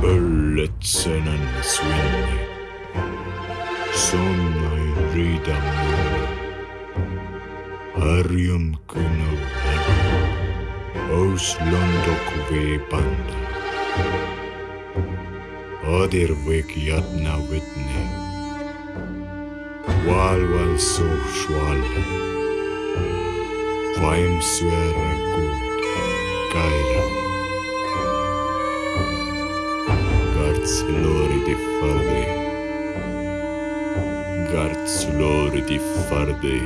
Tuuletsenan swinni. Sonnai riidamu. Harjum kuno harju. Ous londok veepanda. Adir vek jatna vitni. Valval so schwalbe. Vaim syöra Garți de farde, garți lor de farde.